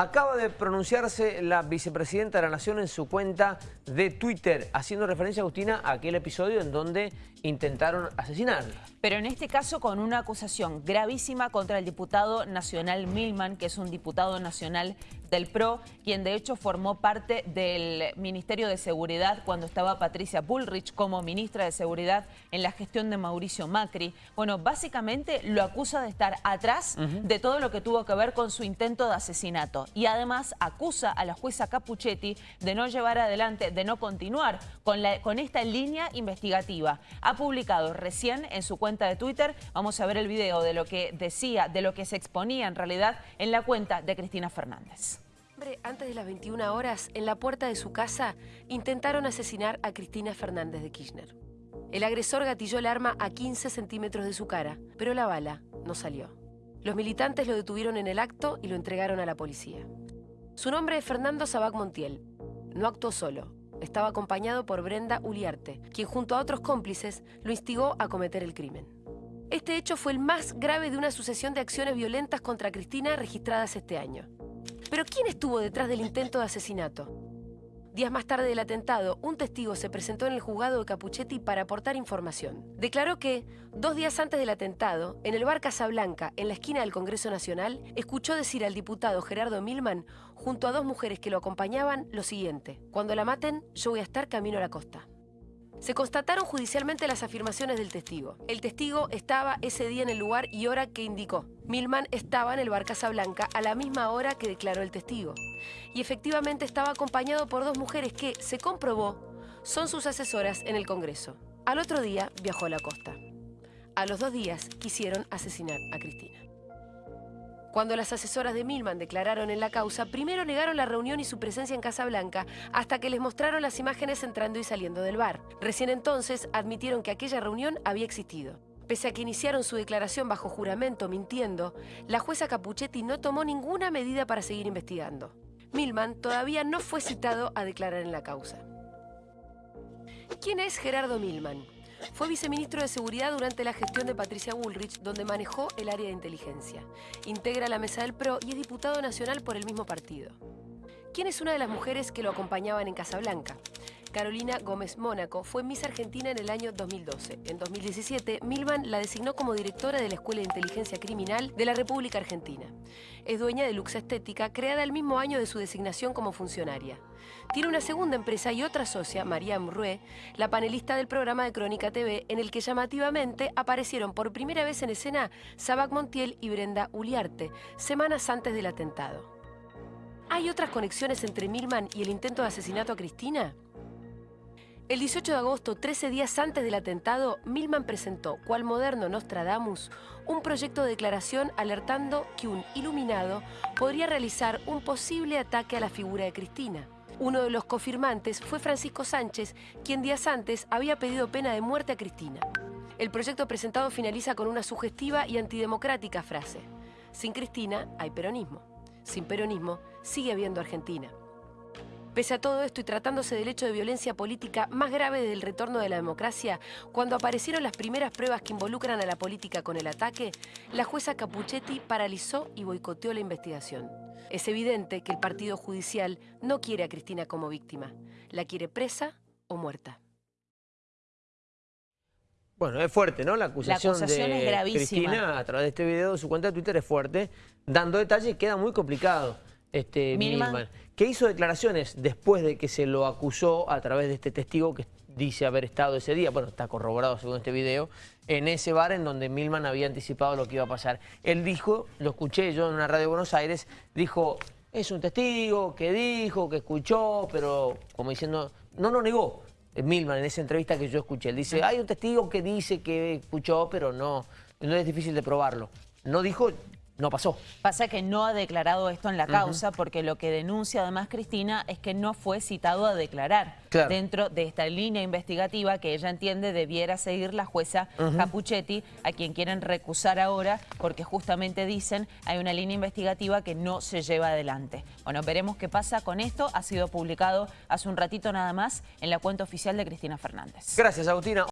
Acaba de pronunciarse la vicepresidenta de la Nación en su cuenta de Twitter, haciendo referencia, Agustina, a aquel episodio en donde intentaron asesinarla. Pero en este caso con una acusación gravísima contra el diputado nacional Milman, que es un diputado nacional del PRO, quien de hecho formó parte del Ministerio de Seguridad cuando estaba Patricia Bullrich como ministra de Seguridad en la gestión de Mauricio Macri. Bueno, básicamente lo acusa de estar atrás de todo lo que tuvo que ver con su intento de asesinato y además acusa a la jueza Capuchetti de no llevar adelante, de no continuar con, la, con esta línea investigativa. Ha publicado recién en su cuenta de Twitter, vamos a ver el video de lo que decía, de lo que se exponía en realidad en la cuenta de Cristina Fernández. Antes de las 21 horas, en la puerta de su casa, intentaron asesinar a Cristina Fernández de Kirchner. El agresor gatilló el arma a 15 centímetros de su cara, pero la bala no salió. Los militantes lo detuvieron en el acto y lo entregaron a la policía. Su nombre es Fernando Sabac Montiel. No actuó solo. Estaba acompañado por Brenda Uliarte, quien junto a otros cómplices lo instigó a cometer el crimen. Este hecho fue el más grave de una sucesión de acciones violentas contra Cristina registradas este año. Pero ¿quién estuvo detrás del intento de asesinato? Días más tarde del atentado, un testigo se presentó en el juzgado de Capuchetti para aportar información. Declaró que, dos días antes del atentado, en el bar Casablanca, en la esquina del Congreso Nacional, escuchó decir al diputado Gerardo Milman, junto a dos mujeres que lo acompañaban, lo siguiente. Cuando la maten, yo voy a estar camino a la costa. Se constataron judicialmente las afirmaciones del testigo. El testigo estaba ese día en el lugar y hora que indicó. Milman estaba en el bar Casablanca a la misma hora que declaró el testigo. Y efectivamente estaba acompañado por dos mujeres que, se comprobó, son sus asesoras en el Congreso. Al otro día viajó a la costa. A los dos días quisieron asesinar a Cristina. Cuando las asesoras de Milman declararon en la causa, primero negaron la reunión y su presencia en Casa Blanca hasta que les mostraron las imágenes entrando y saliendo del bar. Recién entonces admitieron que aquella reunión había existido. Pese a que iniciaron su declaración bajo juramento mintiendo, la jueza Capuchetti no tomó ninguna medida para seguir investigando. Milman todavía no fue citado a declarar en la causa. ¿Quién es Gerardo Milman? Fue viceministro de Seguridad durante la gestión de Patricia Bullrich, donde manejó el área de inteligencia. Integra la mesa del PRO y es diputado nacional por el mismo partido. ¿Quién es una de las mujeres que lo acompañaban en Casablanca? Carolina Gómez Mónaco fue Miss Argentina en el año 2012. En 2017, Milman la designó como directora de la Escuela de Inteligencia Criminal de la República Argentina. Es dueña de Lux Estética, creada el mismo año de su designación como funcionaria. Tiene una segunda empresa y otra socia, María Rue, la panelista del programa de Crónica TV, en el que llamativamente aparecieron por primera vez en escena Sabac Montiel y Brenda Uliarte, semanas antes del atentado. ¿Hay otras conexiones entre Milman y el intento de asesinato a Cristina? El 18 de agosto, 13 días antes del atentado, Milman presentó, cual moderno Nostradamus, un proyecto de declaración alertando que un iluminado podría realizar un posible ataque a la figura de Cristina. Uno de los confirmantes fue Francisco Sánchez, quien días antes había pedido pena de muerte a Cristina. El proyecto presentado finaliza con una sugestiva y antidemocrática frase. Sin Cristina hay peronismo. Sin peronismo sigue habiendo Argentina. Pese a todo esto y tratándose del hecho de violencia política más grave del retorno de la democracia, cuando aparecieron las primeras pruebas que involucran a la política con el ataque, la jueza Capuchetti paralizó y boicoteó la investigación. Es evidente que el Partido Judicial no quiere a Cristina como víctima. La quiere presa o muerta. Bueno, es fuerte, ¿no? La acusación, la acusación de es gravísima. Cristina a través de este video, su cuenta de Twitter es fuerte, dando detalles, queda muy complicado este, Milman. que hizo declaraciones después de que se lo acusó a través de este testigo que dice haber estado ese día, bueno, está corroborado según este video, en ese bar en donde Milman había anticipado lo que iba a pasar. Él dijo, lo escuché yo en una radio de Buenos Aires, dijo, es un testigo que dijo, que escuchó, pero como diciendo, no lo negó. Milman en esa entrevista que yo escuché, él dice, hay un testigo que dice que escuchó, pero no, no es difícil de probarlo. No dijo, no pasó. Pasa que no ha declarado esto en la causa porque lo que denuncia además Cristina es que no fue citado a declarar dentro de esta línea investigativa que ella entiende debiera seguir la jueza Capuchetti, a quien quieren recusar ahora porque justamente dicen hay una línea investigativa que no se lleva adelante. Bueno, veremos qué pasa con esto. Ha sido publicado hace un ratito nada más en la cuenta oficial de Cristina Fernández. Gracias, Agustina.